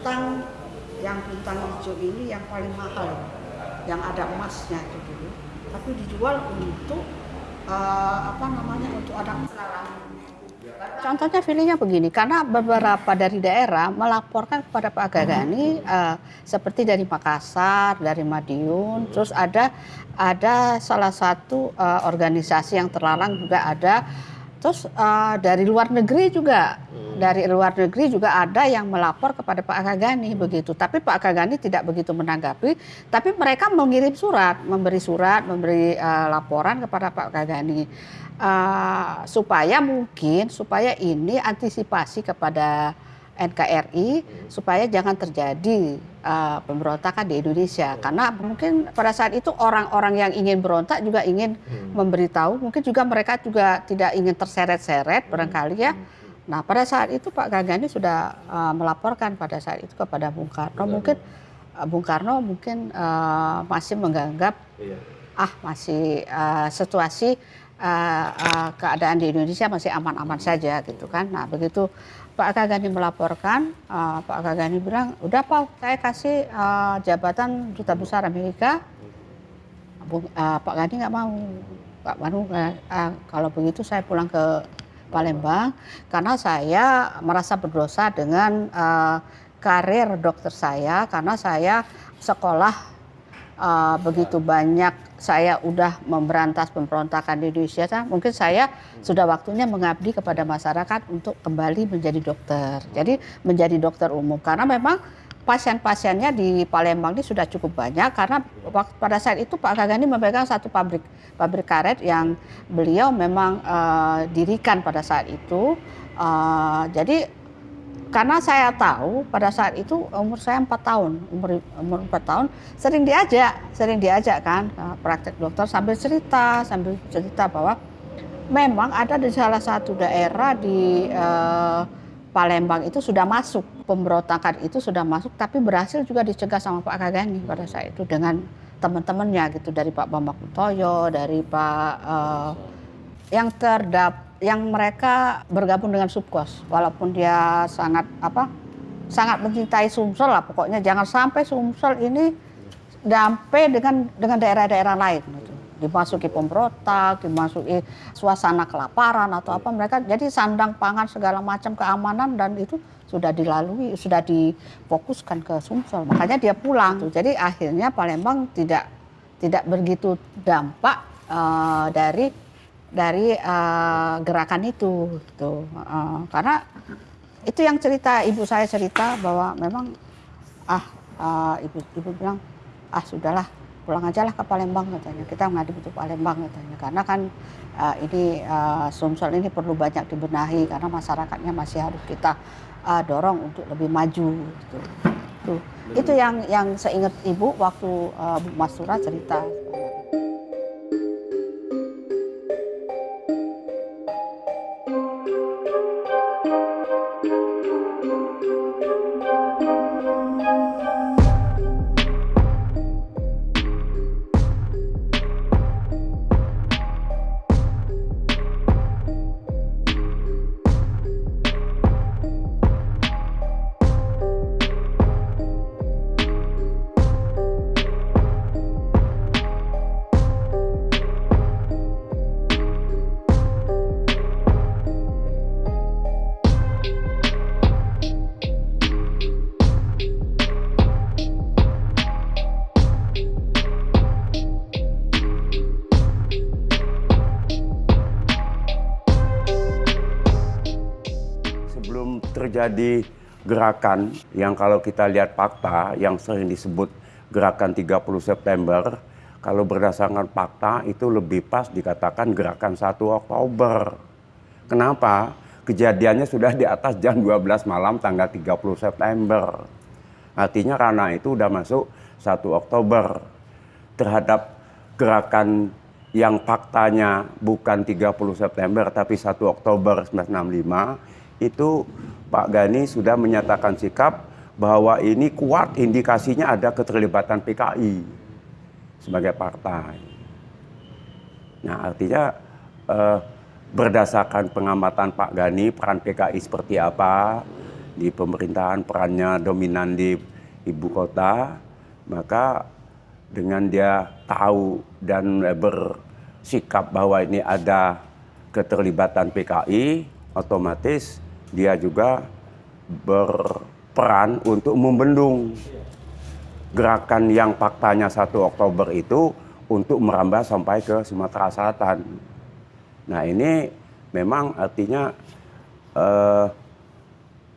bintang yang bintang hijau ini yang paling mahal. Yang ada emasnya itu dulu. Tapi dijual untuk uh, apa namanya untuk anak sekarang. Contohnya filenya begini, karena beberapa dari daerah melaporkan kepada Pak Gagani uh, seperti dari Makassar, dari Madiun, terus ada ada salah satu uh, organisasi yang terlarang juga ada Terus uh, dari luar negeri juga, hmm. dari luar negeri juga ada yang melapor kepada Pak Kagani begitu. Tapi Pak Kagani tidak begitu menanggapi. Tapi mereka mengirim surat, memberi surat, memberi uh, laporan kepada Pak Kagani uh, supaya mungkin supaya ini antisipasi kepada NKRI supaya jangan terjadi uh, pemberontakan di Indonesia. Karena mungkin pada saat itu orang-orang yang ingin berontak juga ingin hmm. memberitahu. Mungkin juga mereka juga tidak ingin terseret-seret hmm. barangkali ya. Nah pada saat itu Pak Gagani sudah uh, melaporkan pada saat itu kepada Bung Karno. Mungkin uh, Bung Karno mungkin uh, masih menganggap iya. ah masih uh, situasi uh, uh, keadaan di Indonesia masih aman-aman saja gitu kan. Nah begitu Pak Kagani melaporkan, uh, Pak Kagani bilang, udah Pak, saya kasih uh, jabatan duta besar Amerika. Uh, Pak Gani nggak mau, Pak Manu, uh, kalau begitu saya pulang ke Palembang karena saya merasa berdosa dengan uh, karir dokter saya karena saya sekolah uh, begitu banyak saya udah memberantas pemberontakan di Indonesia, mungkin saya sudah waktunya mengabdi kepada masyarakat untuk kembali menjadi dokter. Jadi menjadi dokter umum karena memang pasien-pasiennya di Palembang ini sudah cukup banyak karena pada saat itu Pak Kagani memegang satu pabrik pabrik karet yang beliau memang uh, dirikan pada saat itu. Uh, jadi karena saya tahu pada saat itu umur saya empat tahun, umur umur empat tahun sering diajak, sering diajak kan praktek dokter sambil cerita, sambil cerita bahwa memang ada di salah satu daerah di eh, Palembang itu sudah masuk pemberontakan itu sudah masuk, tapi berhasil juga dicegah sama Pak Kagani pada saat itu dengan teman-temannya gitu dari Pak Bambang Kutoyo, dari Pak eh, yang terdapat yang mereka bergabung dengan subkos walaupun dia sangat apa sangat mencintai Sumsel lah pokoknya. Jangan sampai Sumsel ini dampai dengan dengan daerah-daerah lain gitu. dimasuki pemberontak, dimasuki suasana kelaparan atau apa mereka jadi sandang pangan segala macam keamanan dan itu sudah dilalui sudah difokuskan ke Sumsel. Makanya dia pulang. Tuh jadi akhirnya Palembang tidak tidak begitu dampak uh, dari dari uh, gerakan itu gitu uh, karena itu yang cerita ibu saya cerita bahwa memang ah uh, ibu ibu bilang ah sudahlah pulang aja lah ke Palembang katanya kita mengadu untuk Palembang katanya karena kan uh, ini uh, Sumsel ini perlu banyak dibenahi karena masyarakatnya masih harus kita uh, dorong untuk lebih maju gitu. Tuh. Itu yang yang saya ingat ibu waktu uh, Bu Masura cerita. Terjadi gerakan yang kalau kita lihat fakta yang sering disebut gerakan 30 September, kalau berdasarkan fakta itu lebih pas dikatakan gerakan 1 Oktober. Kenapa? Kejadiannya sudah di atas jam 12 malam tanggal 30 September. Artinya karena itu sudah masuk 1 Oktober. Terhadap gerakan yang faktanya bukan 30 September tapi 1 Oktober 1965 itu Pak Gani sudah menyatakan sikap bahwa ini kuat indikasinya ada keterlibatan PKI sebagai partai. Nah artinya eh, berdasarkan pengamatan Pak Gani peran PKI seperti apa, di pemerintahan perannya dominan di ibu kota, maka dengan dia tahu dan bersikap bahwa ini ada keterlibatan PKI, otomatis dia juga berperan untuk membendung gerakan yang faktanya 1 Oktober itu untuk merambah sampai ke Sumatera Selatan. Nah ini memang artinya eh,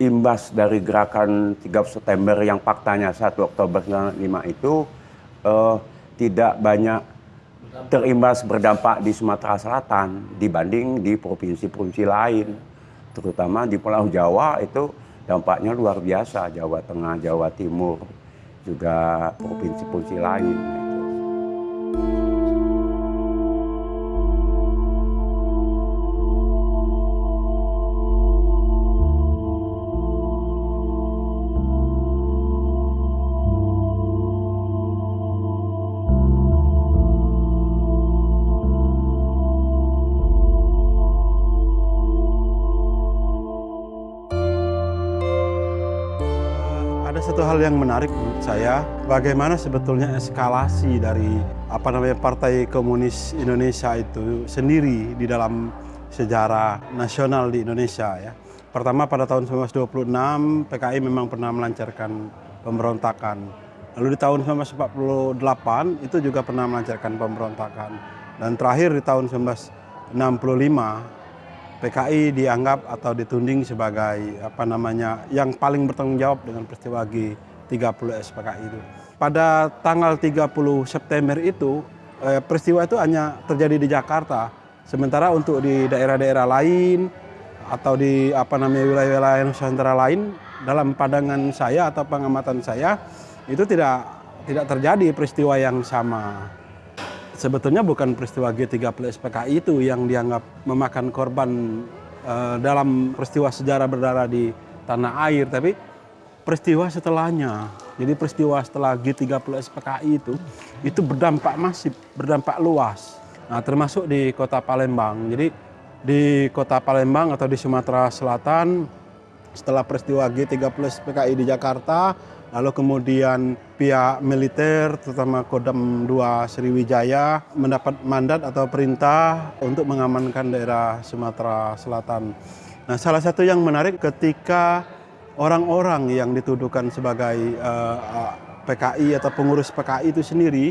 imbas dari gerakan 3 September yang faktanya 1 Oktober 95 itu eh, tidak banyak terimbas berdampak di Sumatera Selatan dibanding di provinsi-provinsi lain. Terutama di Pulau Jawa itu dampaknya luar biasa, Jawa Tengah, Jawa Timur, juga provinsi-provinsi lain. Ada satu hal yang menarik menurut saya, bagaimana sebetulnya eskalasi dari apa namanya Partai Komunis Indonesia itu sendiri di dalam sejarah nasional di Indonesia ya. Pertama pada tahun 1926 PKI memang pernah melancarkan pemberontakan. Lalu di tahun 1948 itu juga pernah melancarkan pemberontakan. Dan terakhir di tahun 1965 PKI dianggap atau ditunding sebagai apa namanya yang paling bertanggung jawab dengan peristiwa G30 SPKI itu. Pada tanggal 30 September itu eh, peristiwa itu hanya terjadi di Jakarta. Sementara untuk di daerah-daerah lain atau di apa namanya wilayah-wilayah Nusantara lain dalam pandangan saya atau pengamatan saya itu tidak tidak terjadi peristiwa yang sama sebetulnya bukan peristiwa G30 SPKI itu yang dianggap memakan korban uh, dalam peristiwa sejarah berdarah di tanah air, tapi peristiwa setelahnya. Jadi peristiwa setelah G30 SPKI itu, itu berdampak masif, berdampak luas. Nah termasuk di kota Palembang. Jadi di kota Palembang atau di Sumatera Selatan, setelah peristiwa G30 SPKI di Jakarta, lalu kemudian pihak militer terutama Kodam 2 Sriwijaya mendapat mandat atau perintah untuk mengamankan daerah Sumatera Selatan. Nah, salah satu yang menarik ketika orang-orang yang dituduhkan sebagai uh, eh, PKI atau pengurus PKI itu sendiri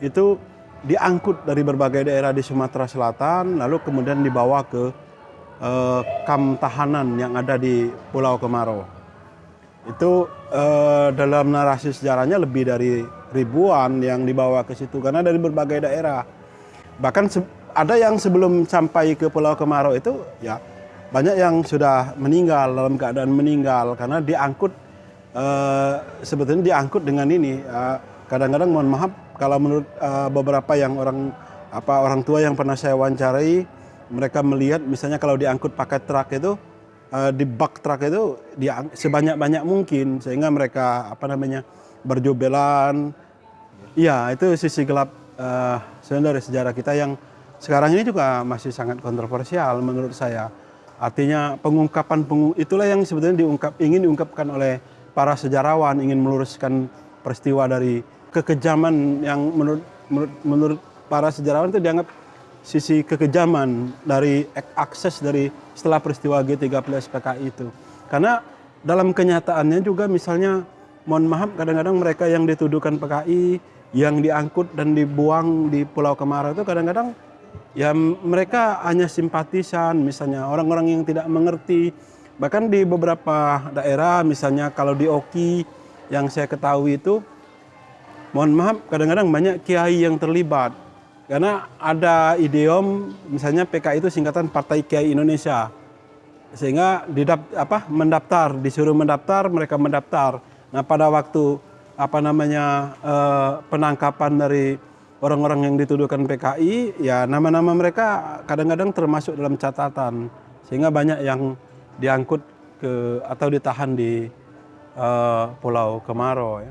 itu diangkut dari berbagai daerah di Sumatera Selatan lalu kemudian dibawa ke uh, kam tahanan yang ada di Pulau Kemarau. Itu uh, dalam narasi sejarahnya lebih dari ribuan yang dibawa ke situ karena dari berbagai daerah. Bahkan ada yang sebelum sampai ke Pulau Kemarau itu ya banyak yang sudah meninggal dalam keadaan meninggal karena diangkut uh, sebetulnya diangkut dengan ini kadang-kadang uh, mohon maaf kalau menurut uh, beberapa yang orang apa orang tua yang pernah saya wawancarai mereka melihat misalnya kalau diangkut pakai truk itu di bak truk itu dia sebanyak-banyak mungkin sehingga mereka apa namanya berjubelan. Iya, itu sisi gelap uh, sebenarnya dari sejarah kita yang sekarang ini juga masih sangat kontroversial menurut saya. Artinya pengungkapan pengung, itulah yang sebetulnya diungkap ingin diungkapkan oleh para sejarawan ingin meluruskan peristiwa dari kekejaman yang menurut menurut, menurut para sejarawan itu dianggap sisi kekejaman dari akses dari setelah peristiwa G30 SPKI itu. Karena dalam kenyataannya juga misalnya mohon maaf kadang-kadang mereka yang dituduhkan PKI yang diangkut dan dibuang di Pulau Kemarau itu kadang-kadang ya mereka hanya simpatisan misalnya orang-orang yang tidak mengerti bahkan di beberapa daerah misalnya kalau di Oki yang saya ketahui itu mohon maaf kadang-kadang banyak kiai yang terlibat karena ada idiom misalnya PKI itu singkatan Partai Kiai Indonesia. Sehingga didap, apa, mendaftar, disuruh mendaftar, mereka mendaftar. Nah pada waktu apa namanya eh, penangkapan dari orang-orang yang dituduhkan PKI, ya nama-nama mereka kadang-kadang termasuk dalam catatan. Sehingga banyak yang diangkut ke atau ditahan di uh, Pulau Kemarau. Ya.